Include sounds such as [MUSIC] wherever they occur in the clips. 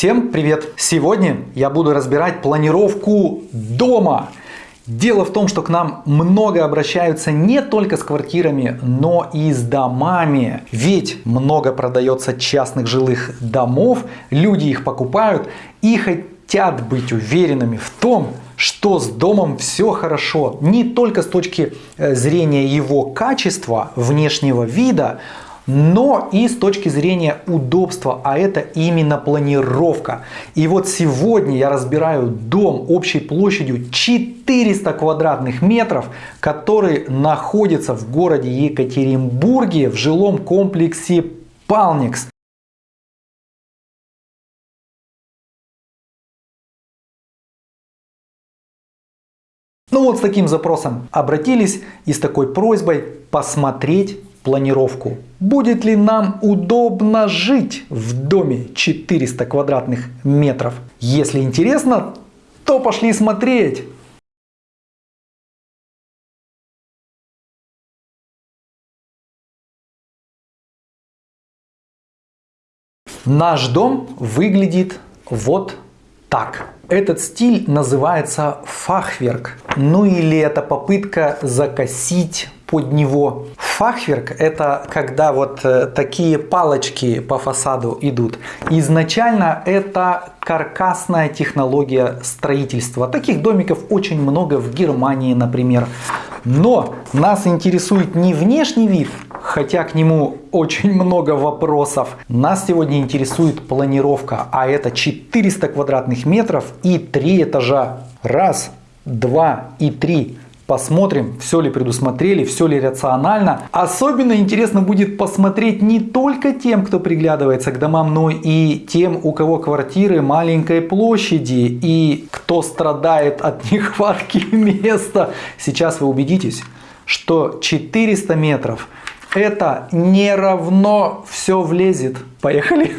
Всем привет! Сегодня я буду разбирать планировку дома. Дело в том, что к нам много обращаются не только с квартирами, но и с домами. Ведь много продается частных жилых домов, люди их покупают и хотят быть уверенными в том, что с домом все хорошо. Не только с точки э, зрения его качества, внешнего вида, но и с точки зрения удобства, а это именно планировка. И вот сегодня я разбираю дом общей площадью 400 квадратных метров, который находится в городе Екатеринбурге в жилом комплексе Палникс. Ну вот с таким запросом обратились и с такой просьбой посмотреть планировку. Будет ли нам удобно жить в доме 400 квадратных метров? Если интересно, то пошли смотреть. Наш дом выглядит вот так. Этот стиль называется фахверк. Ну или это попытка закосить под него. Фахверк это когда вот э, такие палочки по фасаду идут. Изначально это каркасная технология строительства. Таких домиков очень много в Германии, например. Но нас интересует не внешний вид, хотя к нему очень много вопросов. Нас сегодня интересует планировка, а это 400 квадратных метров и 3 этажа. Раз, два и три. Посмотрим, все ли предусмотрели, все ли рационально. Особенно интересно будет посмотреть не только тем, кто приглядывается к домам, но и тем, у кого квартиры маленькой площади и кто страдает от [LAUGHS] нехватки места. Сейчас вы убедитесь, что 400 метров это не равно все влезет. Поехали!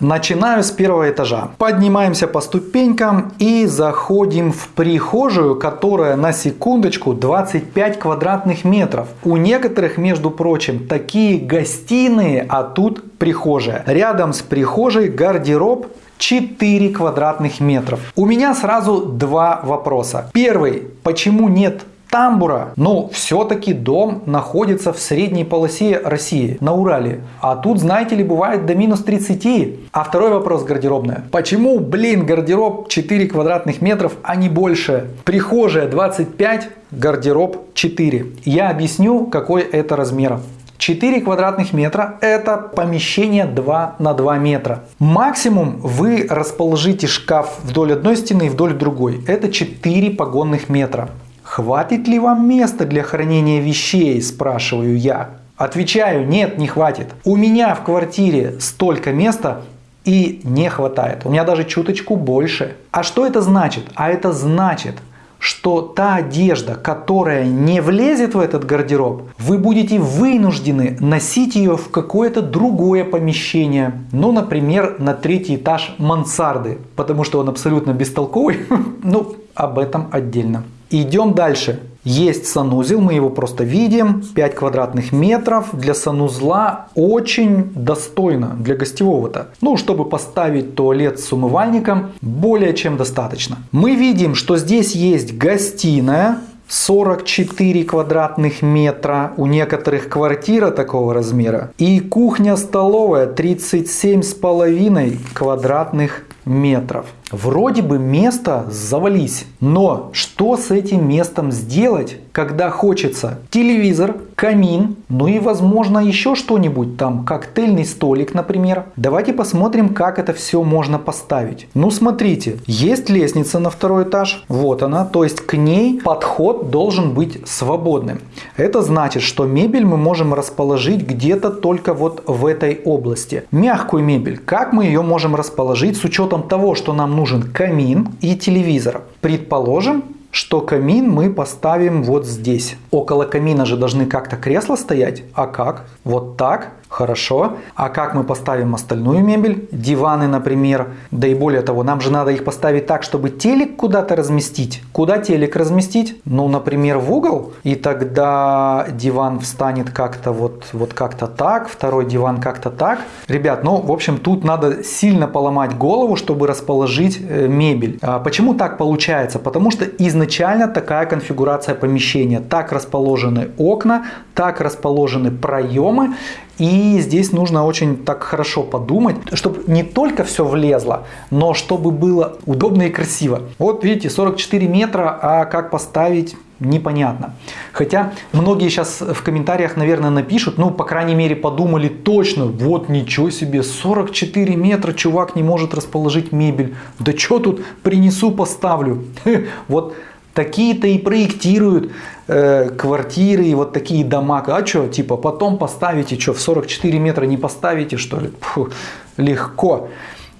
Начинаю с первого этажа. Поднимаемся по ступенькам и заходим в прихожую, которая на секундочку 25 квадратных метров. У некоторых, между прочим, такие гостиные, а тут прихожая. Рядом с прихожей гардероб 4 квадратных метров. У меня сразу два вопроса. Первый, почему нет тамбура, но все-таки дом находится в средней полосе России, на Урале. А тут, знаете ли, бывает до минус 30. А второй вопрос гардеробная. Почему, блин, гардероб 4 квадратных метров, а не больше? Прихожая 25, гардероб 4. Я объясню, какой это размер. 4 квадратных метра это помещение 2 на 2 метра. Максимум вы расположите шкаф вдоль одной стены и вдоль другой. Это 4 погонных метра. Хватит ли вам места для хранения вещей, спрашиваю я. Отвечаю, нет, не хватит. У меня в квартире столько места и не хватает. У меня даже чуточку больше. А что это значит? А это значит, что та одежда, которая не влезет в этот гардероб, вы будете вынуждены носить ее в какое-то другое помещение. Ну, например, на третий этаж мансарды, потому что он абсолютно бестолковый. [LAUGHS] Ну, об этом отдельно. Идем дальше. Есть санузел, мы его просто видим, 5 квадратных метров. Для санузла очень достойно, для гостевого-то. Ну, чтобы поставить туалет с умывальником, более чем достаточно. Мы видим, что здесь есть гостиная, 44 квадратных метра, у некоторых квартира такого размера. И кухня-столовая 37,5 квадратных метров. Вроде бы место завались, но что с этим местом сделать, когда хочется телевизор, камин, ну и возможно еще что-нибудь там, коктейльный столик, например. Давайте посмотрим, как это все можно поставить. Ну смотрите, есть лестница на второй этаж, вот она, то есть к ней подход должен быть свободным. Это значит, что мебель мы можем расположить где-то только вот в этой области. Мягкую мебель, как мы ее можем расположить с учетом того, что нам нужен камин и телевизор. Предположим, что камин мы поставим вот здесь. Около камина же должны как-то кресла стоять. А как? Вот так. Хорошо. А как мы поставим остальную мебель? Диваны, например. Да и более того, нам же надо их поставить так, чтобы телек куда-то разместить. Куда телек разместить? Ну, например, в угол. И тогда диван встанет как-то вот, вот как-то так, второй диван как-то так. Ребят, ну, в общем, тут надо сильно поломать голову, чтобы расположить э, мебель. А почему так получается? Потому что изначально такая конфигурация помещения. Так расположены окна, так расположены проемы. И здесь нужно очень так хорошо подумать, чтобы не только все влезло, но чтобы было удобно и красиво. Вот видите, 44 метра, а как поставить непонятно. Хотя многие сейчас в комментариях, наверное, напишут, ну, по крайней мере, подумали точно, вот ничего себе, 44 метра чувак не может расположить мебель. Да что тут принесу, поставлю. [LAUGHS] Вот такие-то и проектируют э, квартиры и вот такие дома. А что, типа, потом поставите, что, в 44 метра не поставите, что ли? Фу, легко.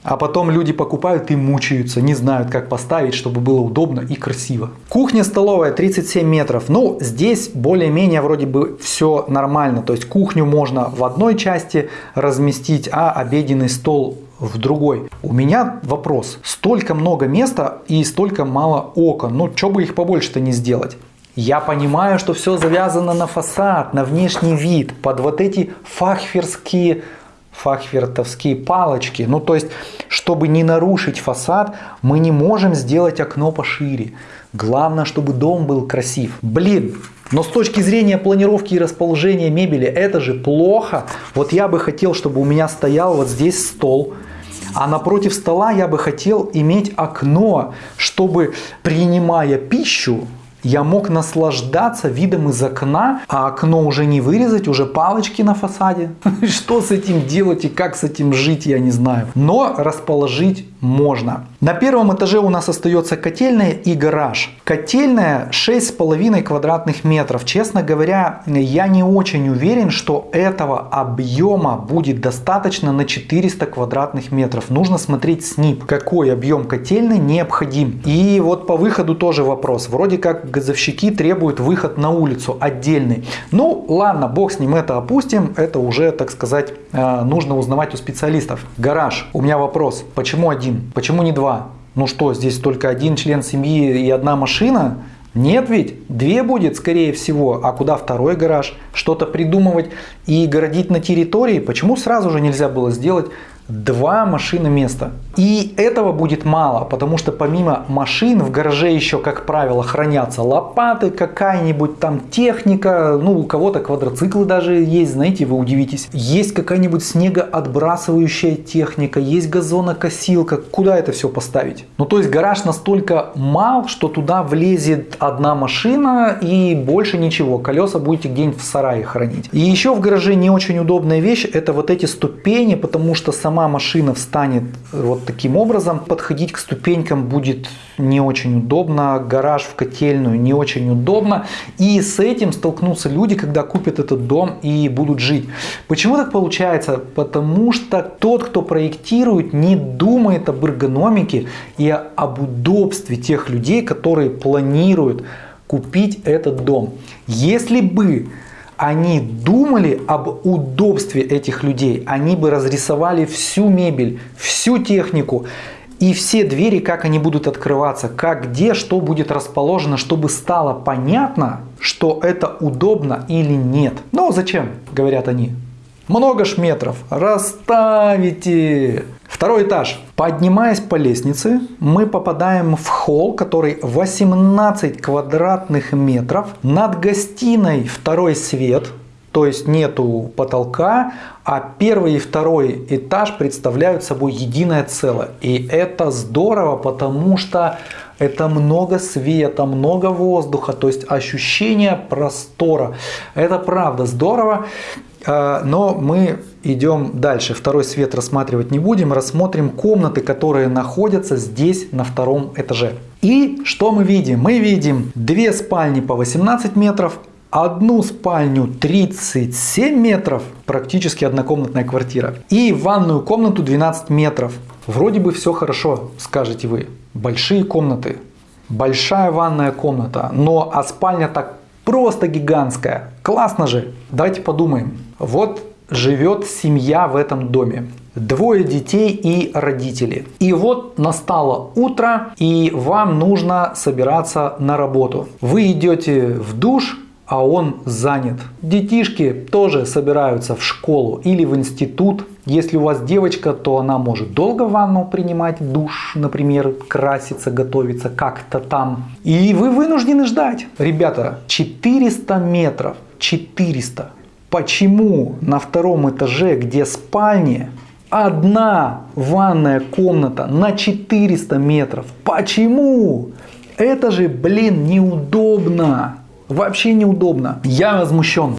А потом люди покупают и мучаются, не знают, как поставить, чтобы было удобно и красиво. Кухня-столовая 37 метров. Ну, здесь более-менее вроде бы все нормально. То есть кухню можно в одной части разместить, а обеденный стол в другой. У меня вопрос. Столько много места и столько мало окон. Ну, что бы их побольше-то не сделать? Я понимаю, что все завязано на фасад, на внешний вид, под вот эти фахверские фахвертовские палочки. Ну, то есть, чтобы не нарушить фасад, мы не можем сделать окно пошире. Главное, чтобы дом был красив. Блин, но с точки зрения планировки и расположения мебели, это же плохо. Вот я бы хотел, чтобы у меня стоял вот здесь стол, а напротив стола я бы хотел иметь окно, чтобы принимая пищу, я мог наслаждаться видом из окна, а окно уже не вырезать, уже палочки на фасаде. [LAUGHS] Что с этим делать и как с этим жить, я не знаю. Но расположить можно. На первом этаже у нас остается котельная и гараж. Котельная 6,5 квадратных метров. Честно говоря, я не очень уверен, что этого объема будет достаточно на 400 квадратных метров. Нужно смотреть СНИП, какой объем котельной необходим. И вот по выходу тоже вопрос. Вроде как газовщики требуют выход на улицу отдельный. Ну ладно, бог с ним, это опустим. Это уже, так сказать, э, нужно узнавать у специалистов. Гараж. У меня вопрос. Почему один? Почему не два? Ну что, здесь только один член семьи и одна машина? Нет ведь, две будет скорее всего, а куда второй гараж? Что-то придумывать и городить на территории? Почему сразу же нельзя было сделать два машины места. И этого будет мало, потому что помимо машин в гараже еще, как правило, хранятся лопаты, какая-нибудь там техника, ну у кого-то квадроциклы даже есть, знаете, вы удивитесь. Есть какая-нибудь снегоотбрасывающая техника, есть газонокосилка, куда это все поставить? Ну то есть гараж настолько мал, что туда влезет одна машина и больше ничего, колеса будете где-нибудь в сарае хранить. И еще в гараже не очень удобная вещь, это вот эти ступени, потому что сама сама машина встанет вот таким образом, подходить к ступенькам будет не очень удобно, гараж в котельную не очень удобно. И с этим столкнутся люди, когда купят этот дом и будут жить. Почему так получается? Потому что тот, кто проектирует, не думает об эргономике и об удобстве тех людей, которые планируют купить этот дом. Если бы они думали об удобстве этих людей, они бы разрисовали всю мебель, всю технику и все двери, как они будут открываться, как, где, что будет расположено, чтобы стало понятно, что это удобно или нет. Но зачем, говорят они, много ж метров, расставите. Второй этаж. Поднимаясь по лестнице, мы попадаем в холл, который 18 квадратных метров. Над гостиной второй свет, то есть нету потолка, а первый и второй этаж представляют собой единое целое. И это здорово, потому что это много света, много воздуха, то есть ощущение простора. Это правда здорово. А, но мы идем дальше. Второй свет рассматривать не будем. Рассмотрим комнаты, которые находятся здесь на втором этаже. И что мы видим? Мы видим две спальни по 18 метров, одну спальню 37 метров, практически однокомнатная квартира, и ванную комнату 12 метров. Вроде бы все хорошо, скажете вы. Большие комнаты, большая ванная комната, но а спальня так просто гигантская. Классно же. Давайте подумаем. Вот живет семья в этом доме. Двое детей и родители. И вот настало утро, и вам нужно собираться на работу. Вы идете в душ, а он занят. Детишки тоже собираются в школу или в институт. Если у вас девочка, то она может долго ванну принимать, душ, например, краситься, готовиться как-то там. И вы вынуждены ждать. Ребята, 400 метров, 400. Почему на втором этаже, где спальни, одна ванная комната на 400 метров? Почему? Это же, блин, неудобно. Вообще неудобно. Я возмущен.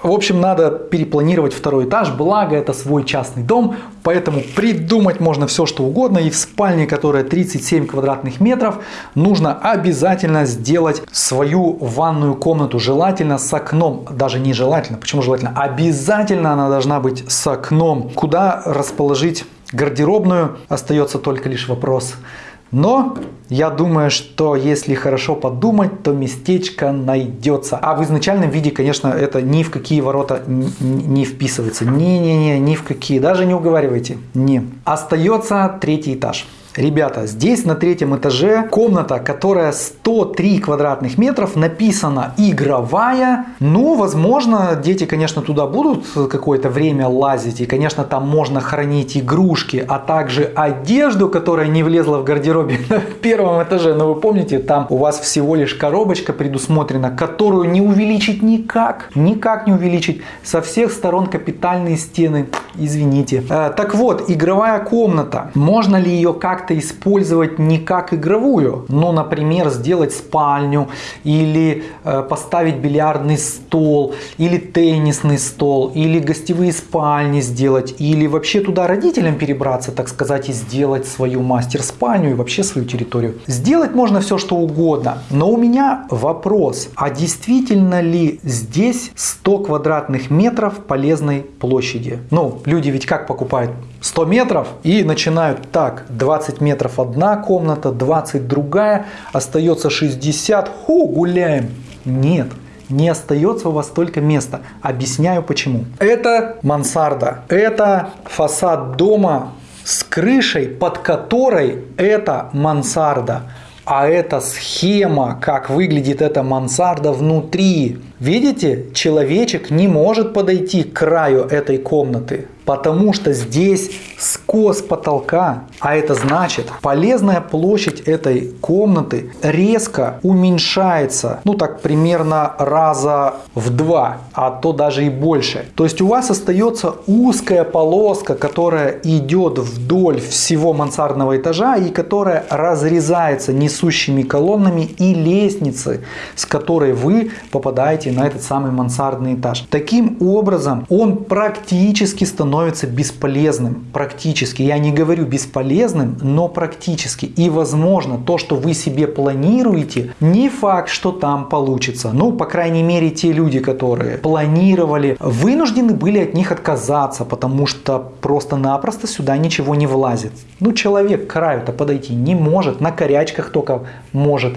В общем, надо перепланировать второй этаж, благо это свой частный дом, поэтому придумать можно все что угодно. И в спальне, которая 37 квадратных метров, нужно обязательно сделать свою ванную комнату, желательно с окном. Даже не желательно, почему желательно? Обязательно она должна быть с окном. Куда расположить гардеробную, остается только лишь вопрос – но я думаю, что если хорошо подумать, то местечко найдется. А в изначальном виде, конечно, это ни в какие ворота не вписывается. Не-не-не, ни в какие. Даже не уговаривайте. Не. Остается третий этаж. Ребята, здесь на третьем этаже комната, которая 103 квадратных метров, написана игровая. Ну, возможно, дети, конечно, туда будут какое-то время лазить. И, конечно, там можно хранить игрушки, а также одежду, которая не влезла в гардеробе [LAUGHS] на первом этаже. Но вы помните, там у вас всего лишь коробочка предусмотрена, которую не увеличить никак. Никак не увеличить. Со всех сторон капитальные стены. Извините. Э, так вот, игровая комната. Можно ли ее как-то как-то использовать не как игровую, но, например, сделать спальню или э, поставить бильярдный стол, или теннисный стол, или гостевые спальни сделать, или вообще туда родителям перебраться, так сказать, и сделать свою мастер-спальню и вообще свою территорию. Сделать можно все, что угодно, но у меня вопрос, а действительно ли здесь 100 квадратных метров полезной площади? Ну, люди ведь как покупают? 100 метров и начинают так, 20 метров одна комната, 20 другая, остается 60, ху, гуляем. Нет, не остается у вас столько места. Объясняю почему. Это мансарда, это фасад дома с крышей, под которой это мансарда. А это схема, как выглядит эта мансарда внутри. Видите, человечек не может подойти к краю этой комнаты потому что здесь скос потолка, а это значит полезная площадь этой комнаты резко уменьшается, ну так примерно раза в два, а то даже и больше. То есть у вас остается узкая полоска, которая идет вдоль всего мансардного этажа и которая разрезается несущими колоннами и лестницы, с которой вы попадаете на этот самый мансардный этаж. Таким образом он практически становится бесполезным практически. Я не говорю бесполезным, но практически. И возможно, то, что вы себе планируете, не факт, что там получится. Ну, по крайней мере, те люди, которые планировали, вынуждены были от них отказаться, потому что просто-напросто сюда ничего не влазит. Ну, человек к краю-то подойти не может, на корячках только может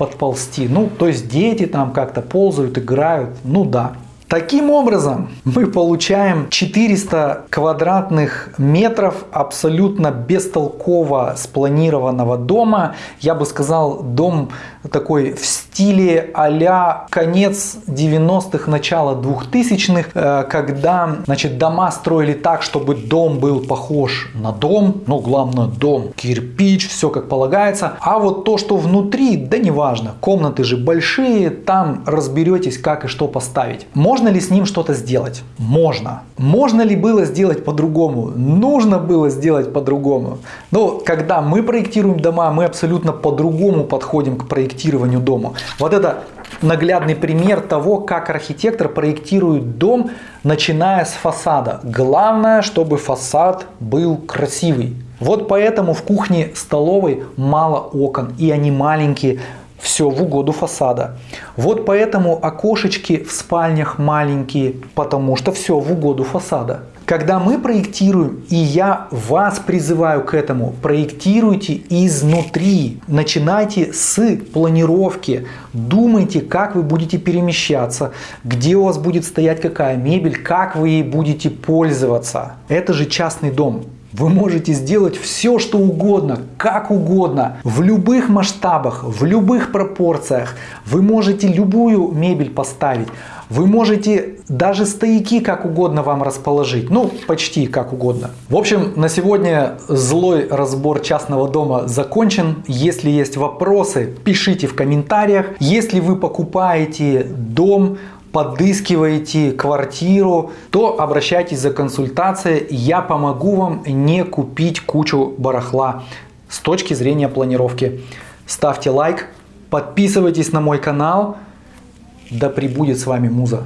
подползти. Ну, то есть дети там как-то ползают, играют, ну да. Таким образом, мы получаем 400 квадратных метров абсолютно бестолково спланированного дома. Я бы сказал, дом такой в стиле а конец 90-х, начало 2000-х, э, когда значит, дома строили так, чтобы дом был похож на дом, но главное дом, кирпич, все как полагается. А вот то, что внутри, да неважно, комнаты же большие, там разберетесь, как и что поставить. Можно можно ли с ним что-то сделать? Можно. Можно ли было сделать по-другому? Нужно было сделать по-другому. Но когда мы проектируем дома, мы абсолютно по-другому подходим к проектированию дома. Вот это наглядный пример того, как архитектор проектирует дом, начиная с фасада. Главное, чтобы фасад был красивый. Вот поэтому в кухне-столовой мало окон, и они маленькие, все в угоду фасада. Вот поэтому окошечки в спальнях маленькие, потому что все в угоду фасада. Когда мы проектируем, и я вас призываю к этому, проектируйте изнутри. Начинайте с планировки. Думайте, как вы будете перемещаться, где у вас будет стоять какая мебель, как вы ей будете пользоваться. Это же частный дом. Вы можете сделать все, что угодно, как угодно, в любых масштабах, в любых пропорциях. Вы можете любую мебель поставить. Вы можете даже стояки как угодно вам расположить. Ну, почти как угодно. В общем, на сегодня злой разбор частного дома закончен. Если есть вопросы, пишите в комментариях. Если вы покупаете дом, подыскиваете квартиру, то обращайтесь за консультацией. Я помогу вам не купить кучу барахла с точки зрения планировки. Ставьте лайк, подписывайтесь на мой канал. Да пребудет с вами Муза.